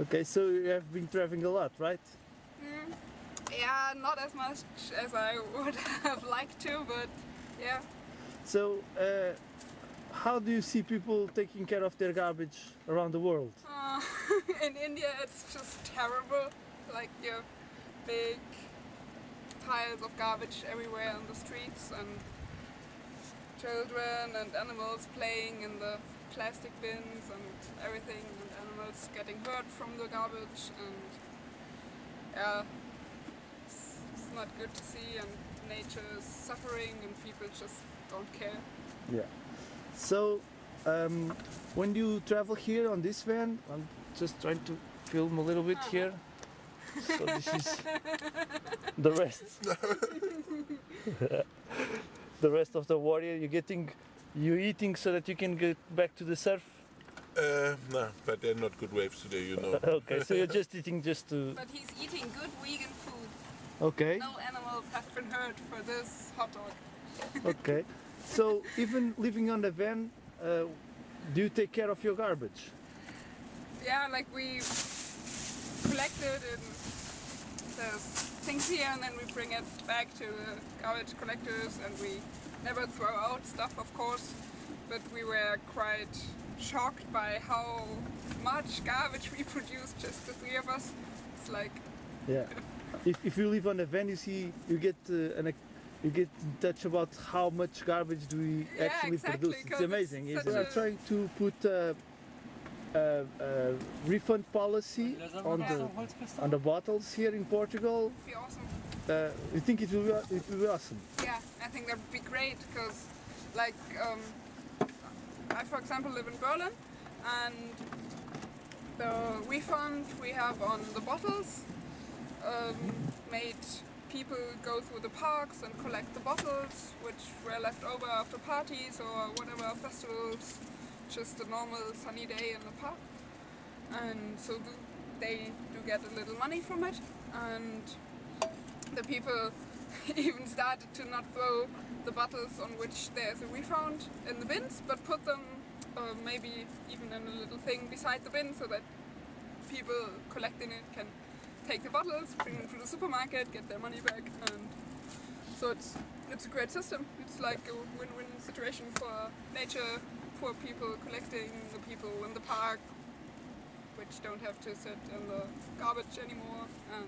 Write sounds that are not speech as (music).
Okay, so you have been traveling a lot, right? Yeah, not as much as I would (laughs) have liked to, but yeah. So, uh, how do you see people taking care of their garbage around the world? Uh, (laughs) in India it's just terrible. Like you have big piles of garbage everywhere on the streets and children and animals playing in the plastic bins and everything and animals getting hurt from the garbage and yeah, it's, it's not good to see and nature is suffering and people just don't care. Yeah. So, um, when you travel here on this van, I'm just trying to film a little bit here. So this is (laughs) the rest. (laughs) the rest of the warrior. You're getting, you eating so that you can get back to the surf. Uh, no, but they're not good waves today, you know. (laughs) Okay, so you're just eating just to. But he's eating good vegan food. Okay. No animals have been hurt for this hot dog. (laughs) Okay. So even living on the van, uh, do you take care of your garbage? Yeah, like we collect it and there's things here and then we bring it back to the garbage collectors and we never throw out stuff of course but we were quite shocked by how much garbage we (laughs) produced, just the three of us it's like Yeah. (laughs) If, if you live on a van, you see, you get uh, an, you get in touch about how much garbage do we Yeah, actually exactly, produce. 'cause It's amazing. it's It's such we are trying to put a, a, a refund policy on the on the bottles here in Portugal. it'd be awesome Uh, you think it will be, it will be awesome? yeah I think that would be great because like um, I for example live in Berlin and the refund we have on the bottles um, made people go through the parks and collect the bottles which were left over after parties or whatever festivals just a normal sunny day in the park and so they do get a little money from it and the people (laughs) even started to not throw the bottles on which there's a refund in the bins but put them uh, maybe even in a little thing beside the bin so that people collecting it can take the bottles, bring them to the supermarket, get their money back and so it's it's a great system. It's like a win-win situation for nature, for people collecting, the people in the park which don't have to sit in the garbage anymore and